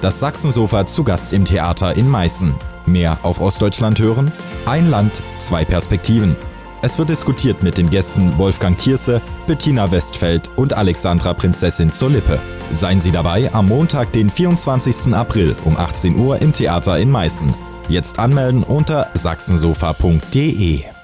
Das Sachsensofa zu Gast im Theater in Meißen. Mehr auf Ostdeutschland hören? Ein Land, zwei Perspektiven. Es wird diskutiert mit den Gästen Wolfgang Thierse, Bettina Westfeld und Alexandra Prinzessin zur Lippe. Seien Sie dabei am Montag, den 24. April um 18 Uhr im Theater in Meißen. Jetzt anmelden unter sachsensofa.de.